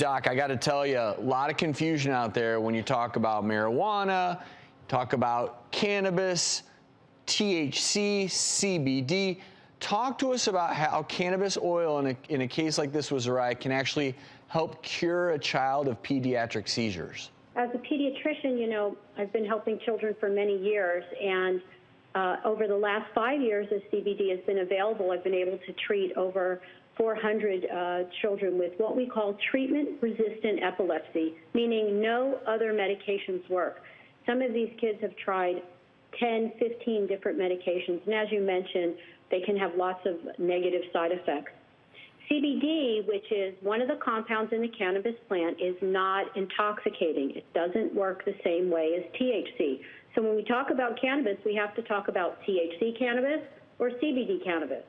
Doc, I got to tell you, a lot of confusion out there when you talk about marijuana, talk about cannabis, THC, CBD. Talk to us about how cannabis oil in a, in a case like this with Zariah can actually help cure a child of pediatric seizures. As a pediatrician, you know, I've been helping children for many years, and uh, over the last five years, as CBD has been available, I've been able to treat over 400 uh, children with what we call treatment-resistant epilepsy, meaning no other medications work. Some of these kids have tried 10, 15 different medications, and as you mentioned, they can have lots of negative side effects. CBD, which is one of the compounds in the cannabis plant, is not intoxicating. It doesn't work the same way as THC. So when we talk about cannabis, we have to talk about THC cannabis or CBD cannabis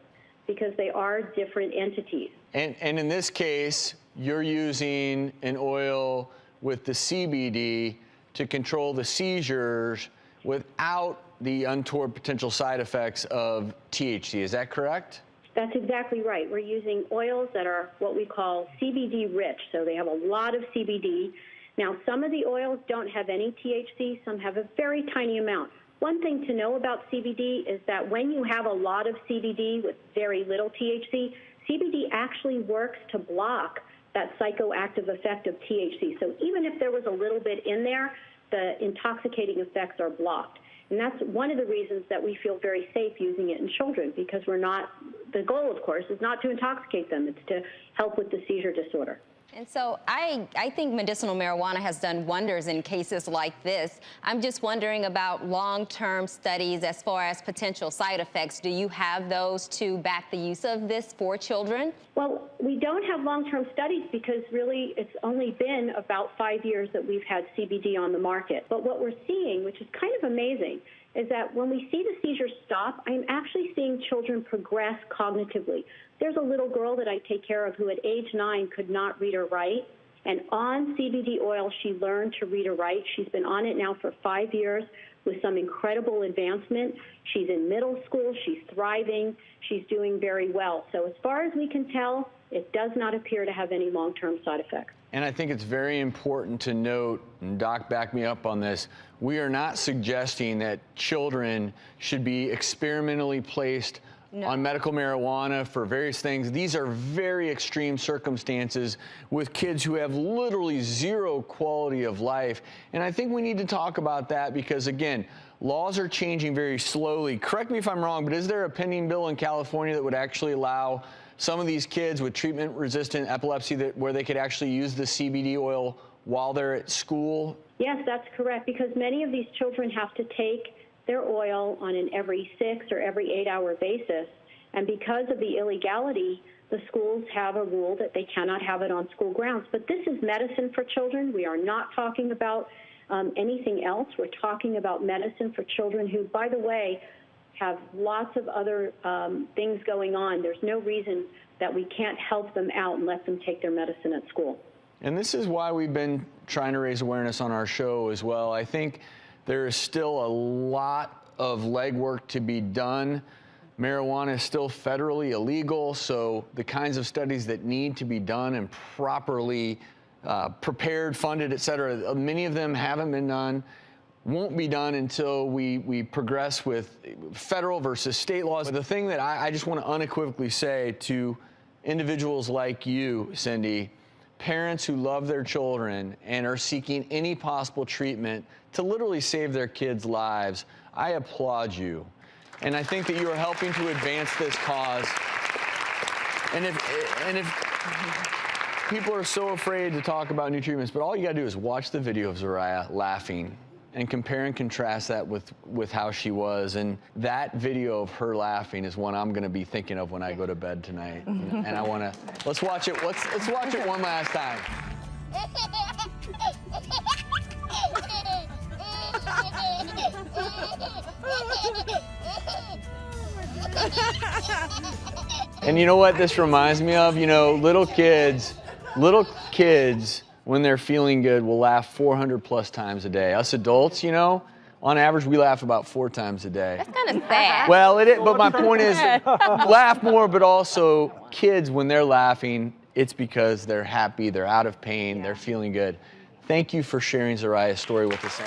because they are different entities. And, and in this case, you're using an oil with the CBD to control the seizures without the untoward potential side effects of THC. Is that correct? That's exactly right. We're using oils that are what we call CBD rich, so they have a lot of CBD. Now, some of the oils don't have any THC, some have a very tiny amount. One thing to know about CBD is that when you have a lot of CBD with very little THC, CBD actually works to block that psychoactive effect of THC. So even if there was a little bit in there, the intoxicating effects are blocked. And that's one of the reasons that we feel very safe using it in children because we're not, the goal, of course, is not to intoxicate them, it's to help with the seizure disorder. And so I, I think medicinal marijuana has done wonders in cases like this. I'm just wondering about long-term studies as far as potential side effects. Do you have those to back the use of this for children? Well, we don't have long-term studies because really it's only been about five years that we've had CBD on the market. But what we're seeing, which is kind of amazing, is that when we see the seizures stop, I'm actually seeing children progress cognitively. There's a little girl that I take care of who at age nine could not read or write. And on CBD oil, she learned to read or write. She's been on it now for five years with some incredible advancement. She's in middle school. She's thriving. She's doing very well. So as far as we can tell, it does not appear to have any long-term side effects. And I think it's very important to note, and Doc, back me up on this, we are not suggesting that children should be experimentally placed no. on medical marijuana for various things. These are very extreme circumstances with kids who have literally zero quality of life. And I think we need to talk about that because, again, laws are changing very slowly. Correct me if I'm wrong, but is there a pending bill in California that would actually allow some of these kids with treatment-resistant epilepsy that where they could actually use the CBD oil while they're at school? Yes, that's correct, because many of these children have to take their oil on an every six or every eight hour basis. And because of the illegality, the schools have a rule that they cannot have it on school grounds. But this is medicine for children. We are not talking about um, anything else. We're talking about medicine for children who, by the way, have lots of other um, things going on. There's no reason that we can't help them out and let them take their medicine at school. And this is why we've been trying to raise awareness on our show as well. I think there is still a lot of legwork to be done. Marijuana is still federally illegal, so the kinds of studies that need to be done and properly uh, prepared, funded, et cetera, many of them haven't been done, won't be done until we, we progress with federal versus state laws. But the thing that I, I just want to unequivocally say to individuals like you, Cindy, parents who love their children and are seeking any possible treatment to literally save their kids' lives, I applaud you. And I think that you are helping to advance this cause. And if, and if people are so afraid to talk about new treatments, but all you gotta do is watch the video of Zariah laughing and compare and contrast that with, with how she was. And that video of her laughing is one I'm gonna be thinking of when I go to bed tonight. and, and I wanna, let's watch it, let's, let's watch it one last time. and you know what this reminds me of? You know, little kids, little kids when they're feeling good, will laugh 400 plus times a day. Us adults, you know, on average, we laugh about four times a day. That's kind of sad. Well, it is, but my point is, laugh more, but also kids, when they're laughing, it's because they're happy, they're out of pain, they're feeling good. Thank you for sharing Zariah's story with us.